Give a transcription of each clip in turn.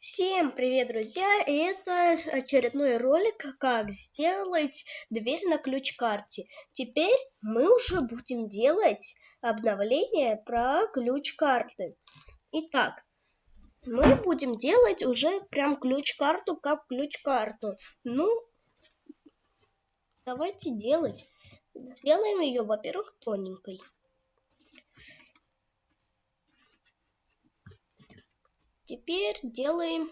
Всем привет, друзья! Это очередной ролик, как сделать дверь на ключ-карте. Теперь мы уже будем делать обновление про ключ-карты. Итак, мы будем делать уже прям ключ-карту как ключ-карту. Ну, давайте делать. Сделаем ее, во-первых, тоненькой. Теперь делаем,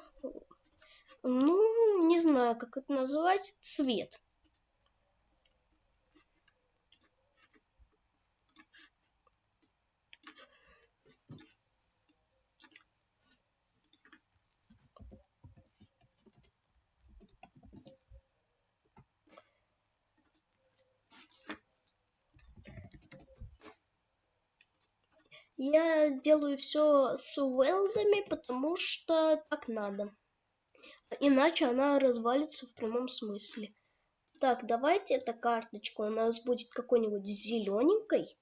ну, не знаю, как это назвать, цвет. Я делаю все с уэлдами, потому что так надо. Иначе она развалится в прямом смысле. Так, давайте эта карточка у нас будет какой-нибудь зелененькой.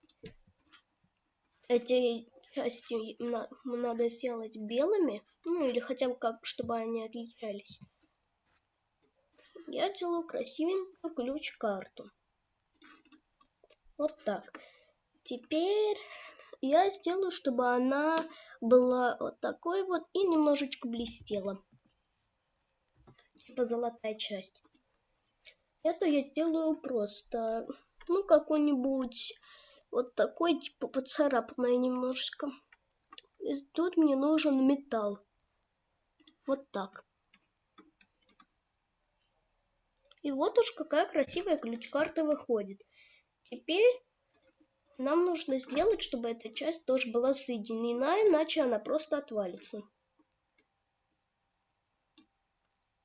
Эти части надо сделать белыми. Ну, или хотя бы как, чтобы они отличались. Я делаю красивенькую ключ-карту. Вот так. Теперь я сделаю, чтобы она была вот такой вот и немножечко блестела. Типа золотая часть. Это я сделаю просто, ну, какой-нибудь вот такой, типа поцарапанная немножечко. И тут мне нужен металл. Вот так. И вот уж какая красивая ключ-карта выходит. Теперь нам нужно сделать, чтобы эта часть тоже была соединена, иначе она просто отвалится.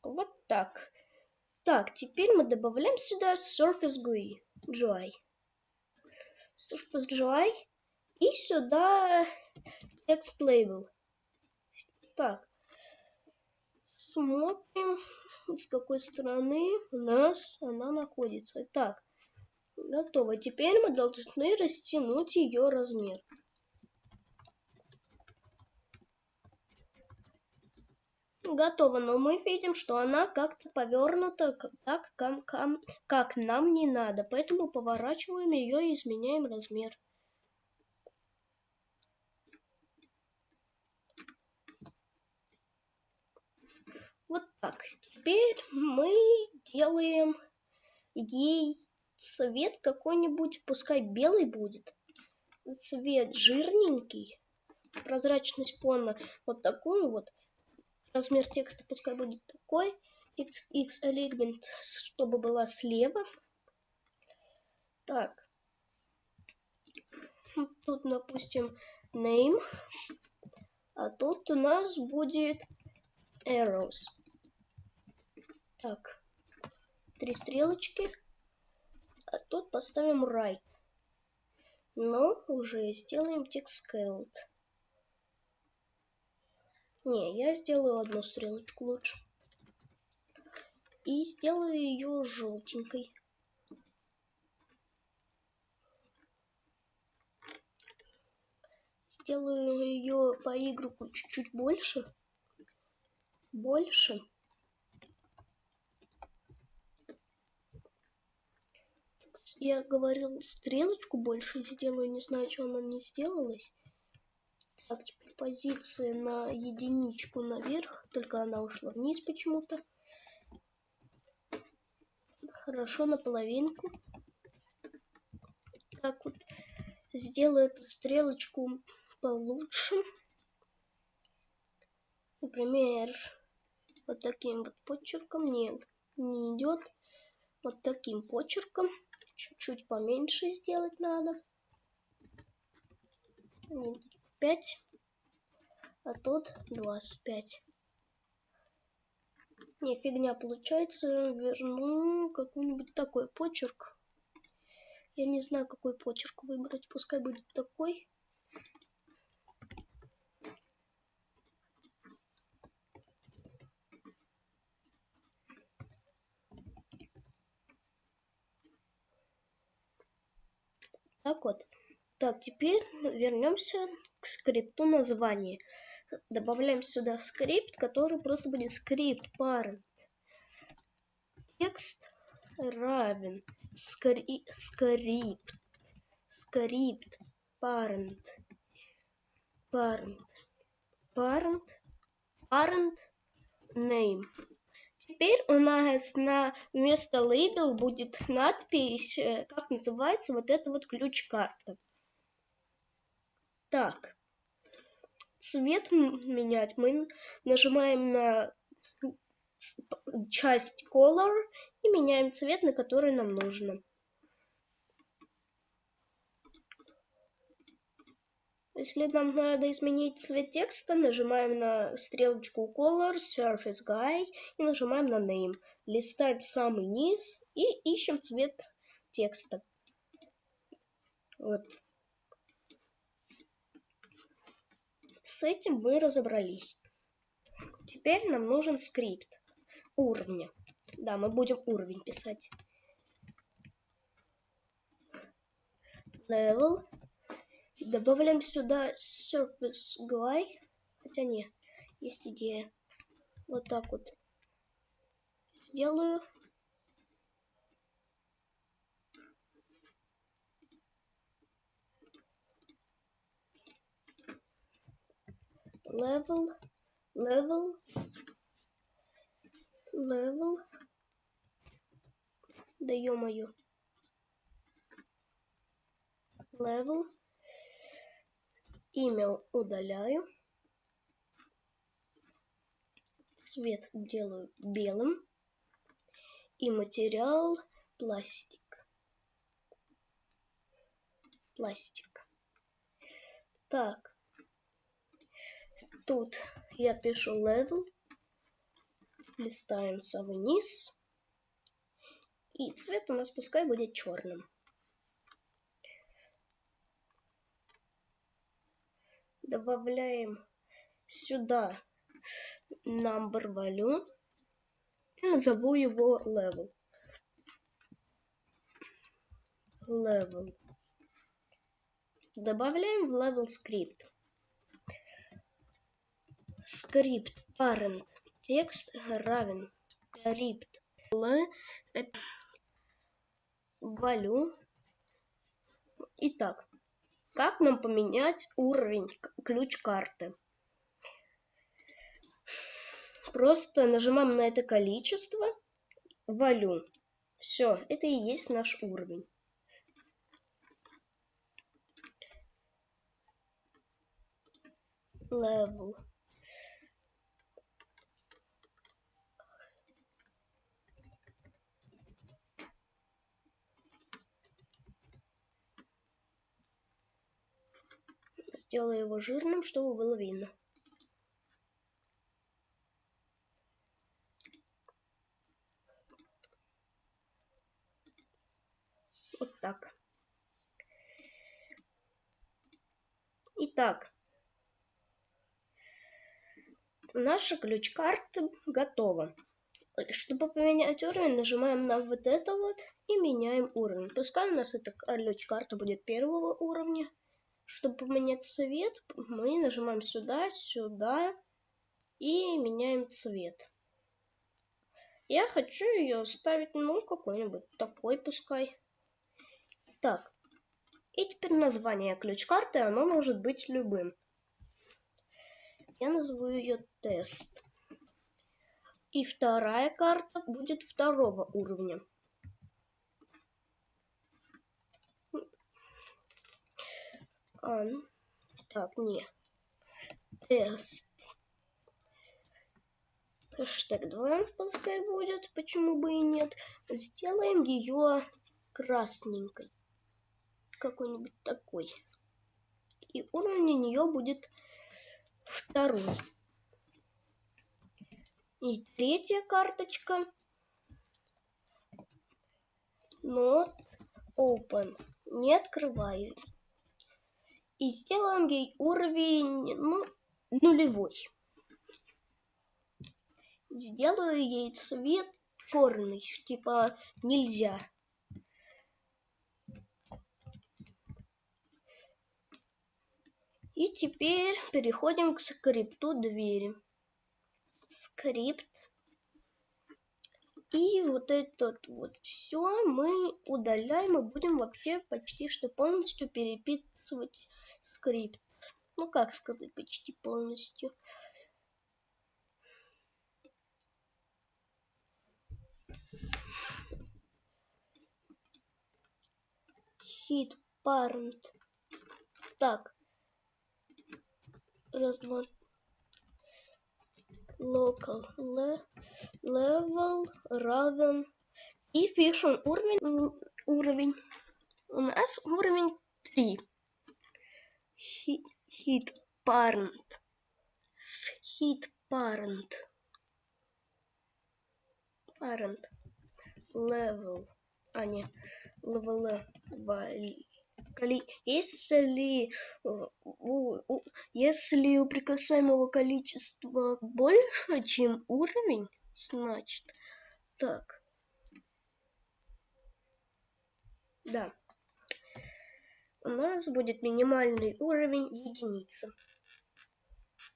Вот так. Так, теперь мы добавляем сюда Surface GUI. GUI. Surface GUI. И сюда Text Label. Так. Смотрим, с какой стороны у нас она находится. Так. Готово. Теперь мы должны растянуть ее размер. Готово, но мы видим, что она как-то повернута так, как, как нам не надо. Поэтому поворачиваем ее и изменяем размер. Вот так. Теперь мы делаем ей цвет какой-нибудь, пускай белый будет. Цвет жирненький. Прозрачность фона вот такую вот. Размер текста пускай будет такой. X, alignment, чтобы была слева. Так. Тут, допустим, name. А тут у нас будет arrows. Так. Три стрелочки. А тут поставим right. Но уже сделаем текст scaled. Не, я сделаю одну стрелочку лучше. И сделаю ее желтенькой. Сделаю ее по игроку чуть-чуть больше. Больше. Я говорил, стрелочку больше сделаю. Не знаю, что она не сделалась. Так, теперь позиции на единичку наверх. Только она ушла вниз почему-то. Хорошо, на половинку. Так вот, сделаю эту стрелочку получше. Например, вот таким вот почерком. Нет, не идет. Вот таким почерком чуть-чуть поменьше сделать надо. 5, а тут 25. Не, фигня получается. Верну какой-нибудь такой почерк. Я не знаю, какой почерк выбрать. Пускай будет такой. Так вот. Так, теперь вернемся к скрипту названия. добавляем сюда скрипт, который просто будет скрипт parent. Текст равен скри скрипт скрипт parent parent parent parent name Теперь у нас на вместо лейбл будет надпись, э, как называется вот эта вот ключ-карта. Так, цвет менять мы нажимаем на часть color и меняем цвет, на который нам нужно. Если нам надо изменить цвет текста, нажимаем на стрелочку Color, Surface Guy и нажимаем на Name. Листаем самый низ и ищем цвет текста. Вот. С этим мы разобрались. Теперь нам нужен скрипт уровня. Да, мы будем уровень писать. Level Добавляем сюда Surface GUI. Хотя не, есть идея. Вот так вот. Делаю. Level, level, level. Да ё-моё. Level имя удаляю. Цвет делаю белым. И материал пластик. Пластик. Так. Тут я пишу level. Листаем вниз. И цвет у нас пускай будет черным. Добавляем сюда number value и назову его level. Level. Добавляем в level скрипт. Script parent text равен script value. Итак, как нам поменять уровень ключ-карты? Просто нажимаем на это количество, валю. Все, это и есть наш уровень. Level. Сделаю его жирным, чтобы было видно. Вот так. Итак, наша ключ-карта готова. Чтобы поменять уровень, нажимаем на вот это вот и меняем уровень. Пускай у нас эта ключ-карта будет первого уровня. Чтобы поменять цвет, мы нажимаем сюда, сюда и меняем цвет. Я хочу ее ставить, ну, какой-нибудь такой пускай. Так, и теперь название ключ-карты, оно может быть любым. Я назову ее тест. И вторая карта будет второго уровня. А, ну, так, не. Тест. Хэштег 2 пускай будет, почему бы и нет. Сделаем ее красненькой. Какой-нибудь такой. И уровень у нее будет второй. И третья карточка. Not open. Не открываю и сделаем ей уровень ну, нулевой. Сделаю ей цвет черный, типа нельзя. И теперь переходим к скрипту двери. Скрипт. И вот этот вот все мы удаляем и будем вообще почти что полностью переписывать скрипт. Ну как сказать, почти полностью. Hit parent. Так. Раз. Local le, level равен. И пишем уровень. Уровень. У нас уровень 3. Hit, parent. Hit parent. Parent. Level. А, не. Level если, если у прикасаемого количества больше, чем уровень, значит, так, да, у нас будет минимальный уровень единица.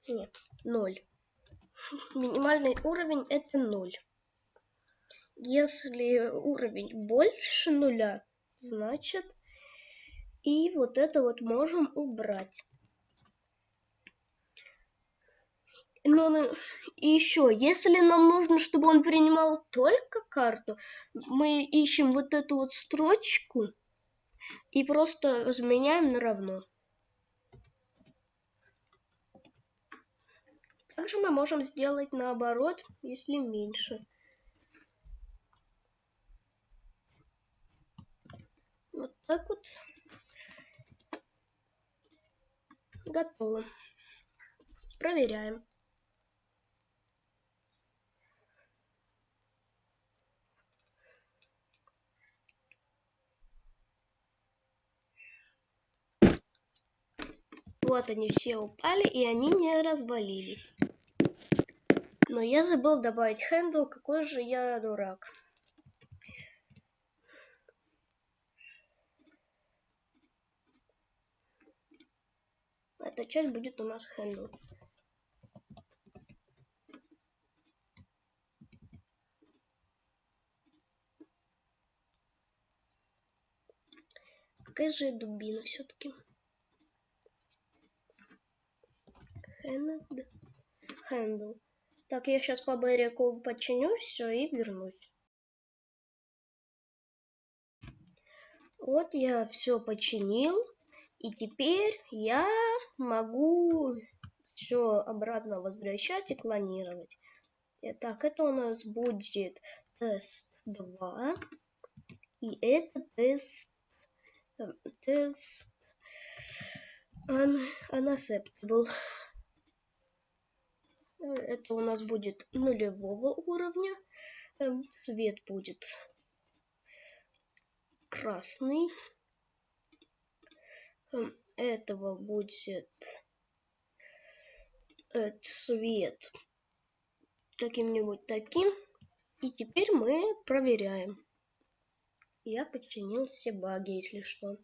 Нет, ноль. Минимальный уровень это ноль. Если уровень больше нуля, значит и вот это вот можем убрать. Но ну, и еще, если нам нужно, чтобы он принимал только карту, мы ищем вот эту вот строчку и просто заменяем на равно. Также мы можем сделать наоборот, если меньше. Вот так вот. Готово. Проверяем. Вот они все упали, и они не развалились. Но я забыл добавить хендл, какой же я дурак. Эта часть будет у нас handle. Какая же дубина все-таки? Handle. Так, я сейчас по Берику починю все и вернусь. Вот я все починил. И теперь я могу все обратно возвращать и клонировать. Итак, это у нас будет тест 2. И это тест, тест un, unacceptable. Это у нас будет нулевого уровня. Эм, цвет будет красный этого будет э, цвет каким-нибудь таким. И теперь мы проверяем. Я починил все баги, если что.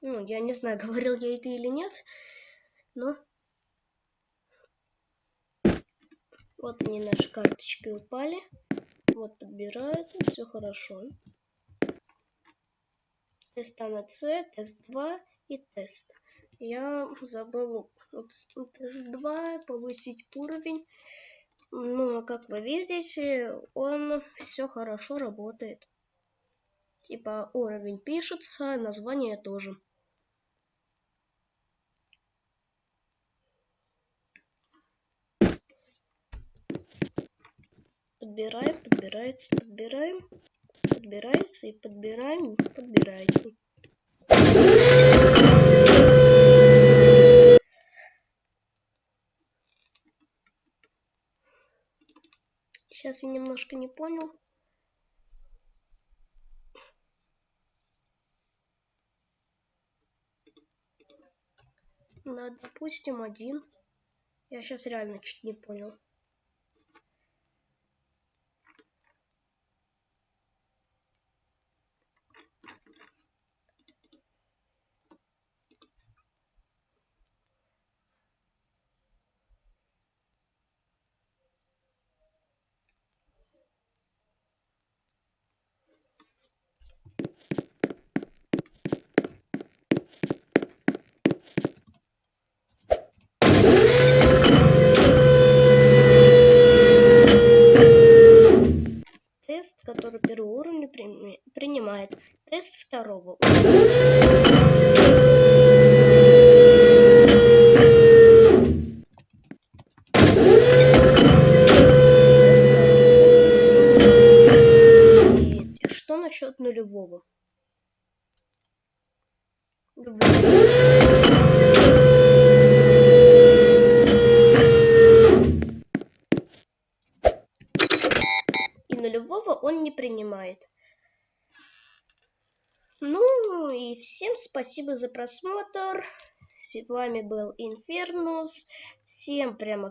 Ну, я не знаю, говорил я это или нет, но... Вот они, наши карточки упали. Вот подбираются, все хорошо. Тест на С, тест 2 и тест. Я забыл тест 2, повысить уровень. Но, как вы видите, он все хорошо работает. Типа уровень пишется, название тоже. Подбираем, подбирается, подбираем, подбирается и подбираем, подбирается. Сейчас я немножко не понял. Да, допустим, один. Я сейчас реально чуть не понял. Насчет нулевого? И нулевого он не принимает. Ну и всем спасибо за просмотр. С вами был Инфернус. Всем прямо